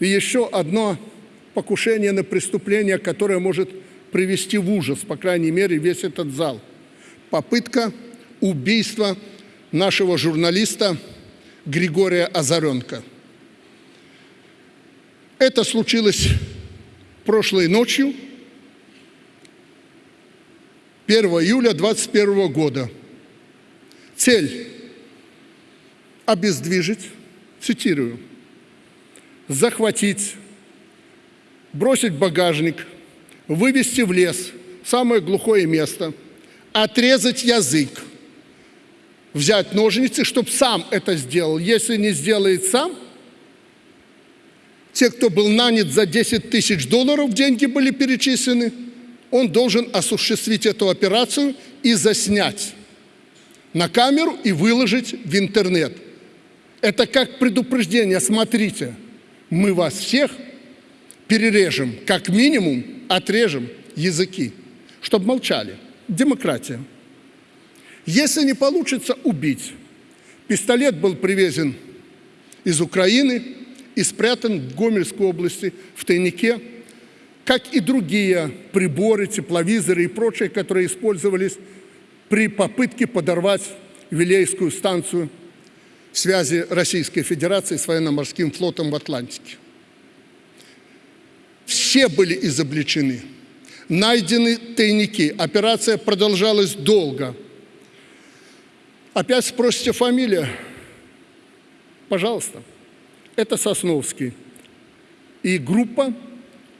И еще одно покушение на преступление, которое может привести в ужас, по крайней мере, весь этот зал. Попытка убийства нашего журналиста Григория Озаренко. Это случилось прошлой ночью, 1 июля 2021 года. Цель – обездвижить, цитирую, захватить, бросить багажник, вывести в лес, самое глухое место, отрезать язык, взять ножницы, чтобы сам это сделал. Если не сделает сам, те, кто был нанят за 10 тысяч долларов, деньги были перечислены, он должен осуществить эту операцию и заснять на камеру и выложить в интернет. Это как предупреждение, смотрите, мы вас всех перережем, как минимум отрежем языки, чтобы молчали. Демократия. Если не получится убить, пистолет был привезен из Украины и спрятан в Гомельской области в тайнике, как и другие приборы, тепловизоры и прочее, которые использовались при попытке подорвать Вилейскую станцию связи Российской Федерации с военно-морским флотом в Атлантике. Все были изобличены. Найдены тайники. Операция продолжалась долго. Опять спросите фамилия? Пожалуйста. Это Сосновский. И группа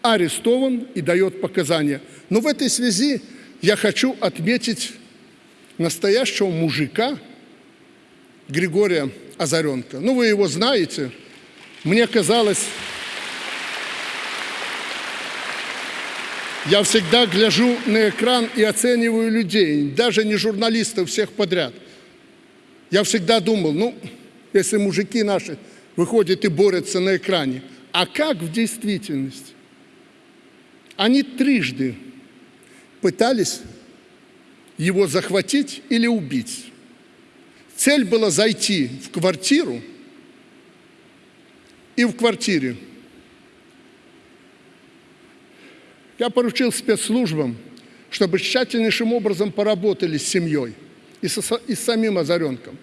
арестован и дает показания. Но в этой связи я хочу отметить настоящего мужика Григория Озаренко. Ну, вы его знаете. Мне казалось, я всегда гляжу на экран и оцениваю людей, даже не журналистов, всех подряд. Я всегда думал, ну, если мужики наши выходят и борются на экране, а как в действительности? Они трижды пытались его захватить или убить. Цель была зайти в квартиру, и в квартире я поручил спецслужбам, чтобы тщательнейшим образом поработали с семьей и, со, и с самим Озаренком.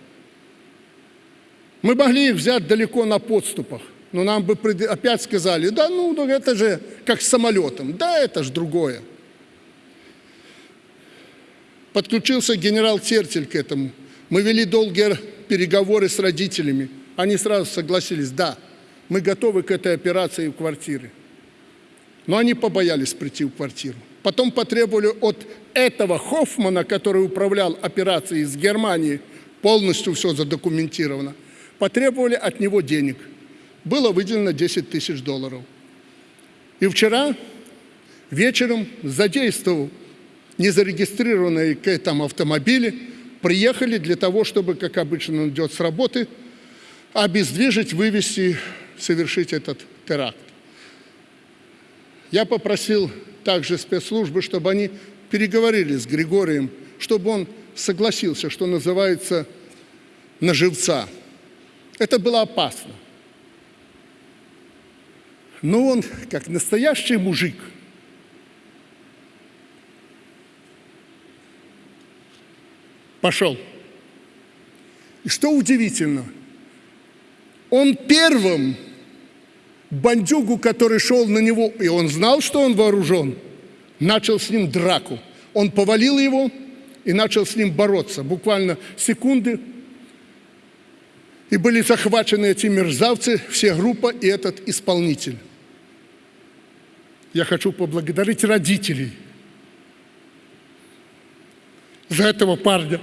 Мы могли их взять далеко на подступах, но нам бы опять сказали, да ну, ну это же как с самолетом, да это же другое. Подключился генерал Тертель к этому. Мы вели долгие переговоры с родителями. Они сразу согласились, да, мы готовы к этой операции в квартире. Но они побоялись прийти в квартиру. Потом потребовали от этого Хоффмана, который управлял операцией из Германии, полностью все задокументировано, потребовали от него денег. Было выделено 10 тысяч долларов. И вчера вечером, задействовал незарегистрированные к этому автомобили, приехали для того, чтобы, как обычно он идет с работы, обездвижить, вывести, совершить этот теракт. Я попросил также спецслужбы, чтобы они переговорили с Григорием, чтобы он согласился, что называется, на живца. Это было опасно. Но он, как настоящий мужик, пошел. И что удивительно, он первым бандюгу, который шел на него, и он знал, что он вооружен, начал с ним драку. Он повалил его и начал с ним бороться. Буквально секунды и были захвачены эти мерзавцы, все группа и этот исполнитель. Я хочу поблагодарить родителей этого парня.